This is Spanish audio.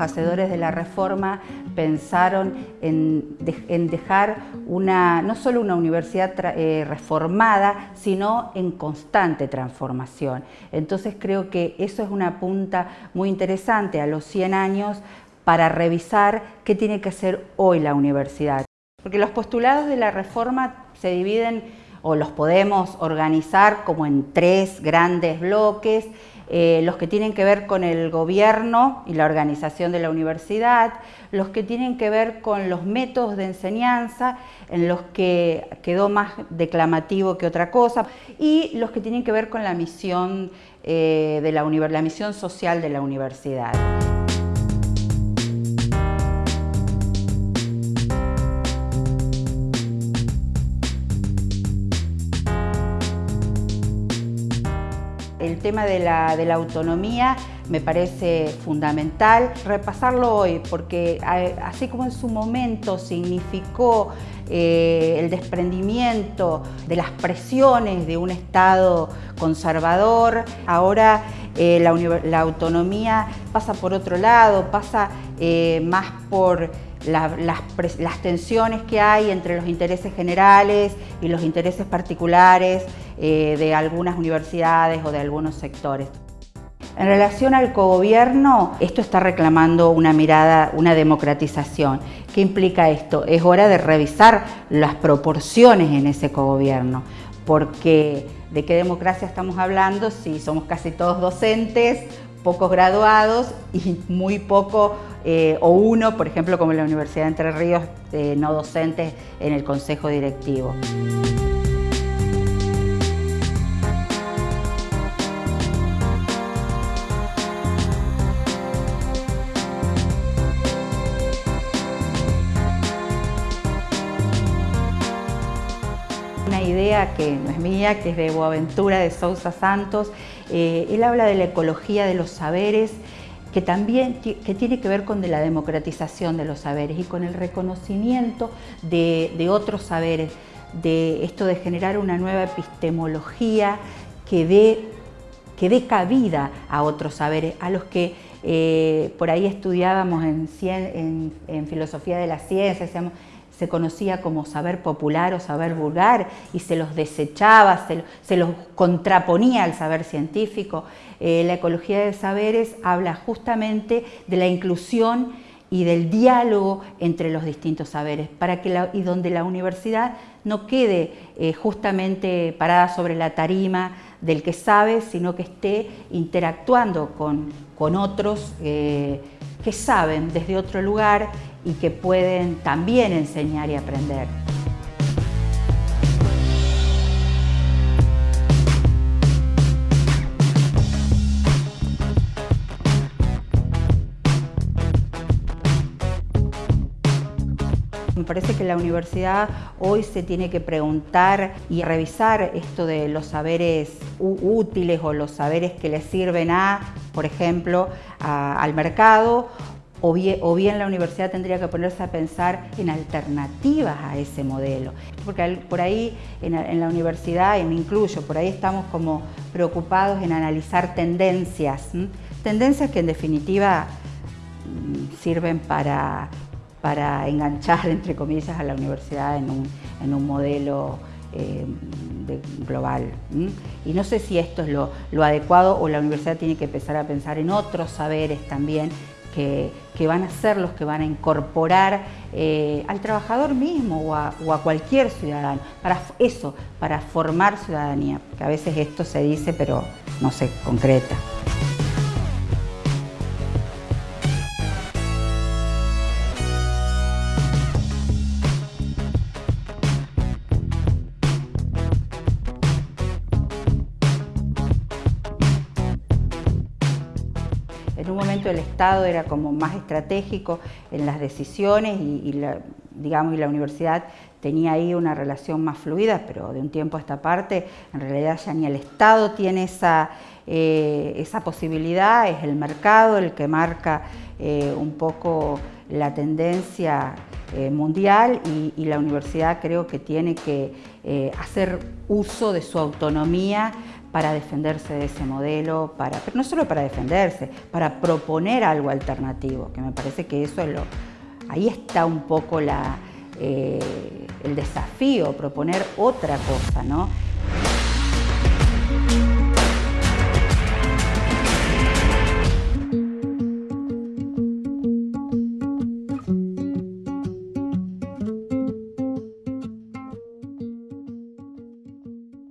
hacedores de la reforma pensaron en, dejar una, no solo una universidad eh, reformada, sino en constante transformación. Entonces creo que eso es una punta muy interesante a los 100 años para revisar qué tiene que hacer hoy la universidad. Porque los postulados de la reforma se dividen o los podemos organizar como en tres grandes bloques, eh, los que tienen que ver con el gobierno y la organización de la universidad, los que tienen que ver con los métodos de enseñanza, en los que quedó más declamativo que otra cosa, y los que tienen que ver con la misión, eh, de la, la misión social de la universidad. El tema de la, autonomía me parece fundamental. Repasarlo hoy, porque así como en su momento significó eh, el desprendimiento de las presiones de un Estado conservador, ahora eh, la, autonomía pasa por otro lado, pasa eh, más por las, tensiones que hay entre los intereses generales y los intereses particulares eh, de algunas universidades o de algunos sectores. En relación al cogobierno, esto está reclamando una mirada, una democratización. ¿Qué implica esto? Es hora de revisar las proporciones en ese cogobierno, porque ¿de qué democracia estamos hablando si somos casi todos docentes, pocos graduados y muy poco eh, o uno, por ejemplo, como en la Universidad de Entre Ríos, eh, no docentes en el Consejo Directivo. Idea que no es mía, que es de Boaventura de Sousa Santos. Eh, él habla de la ecología de los saberes que también que tiene que ver con la democratización de los saberes y con el reconocimiento de, otros saberes, de esto de generar una nueva epistemología que dé, que dé cabida a otros saberes, a los que eh, por ahí estudiábamos en, en, filosofía de la ciencia, se conocía como saber popular o saber vulgar y se los desechaba, se, los contraponía al saber científico. Eh, la ecología de saberes habla justamente de la inclusión y del diálogo entre los distintos saberes, para que y donde la universidad no quede eh, justamente parada sobre la tarima del que sabe, sino que esté interactuando con, con otros eh, que saben desde otro lugar y que pueden también enseñar y aprender. Me parece que la universidad hoy se tiene que preguntar y revisar esto de los saberes útiles o los saberes que le sirven a, por ejemplo, al mercado o bien, la universidad tendría que ponerse a pensar en alternativas a ese modelo. Porque por ahí en, la universidad, y me incluyo, por ahí estamos como preocupados en analizar tendencias, tendencias que en definitiva mm, sirven para, enganchar, entre comillas, a la universidad en un, modelo eh, global. Y no sé si esto es lo, adecuado o la universidad tiene que empezar a pensar en otros saberes también que, van a ser los que van a incorporar eh, al trabajador mismo o a, o a, cualquier ciudadano, para eso, para formar ciudadanía, que a veces esto se dice pero no se concreta. Un momento el Estado era como más estratégico en las decisiones y, la, digamos, y la universidad tenía ahí una relación más fluida, pero de un tiempo a esta parte en realidad ya ni el Estado tiene esa, eh, esa posibilidad, es el mercado el que marca eh, un poco la tendencia eh, mundial y, la universidad creo que tiene que hacer uso de su autonomía para defenderse de ese modelo, para, no solo para defenderse, para proponer algo alternativo, que me parece que eso es lo, ahí está un poco la, eh, el desafío, proponer otra cosa, ¿no?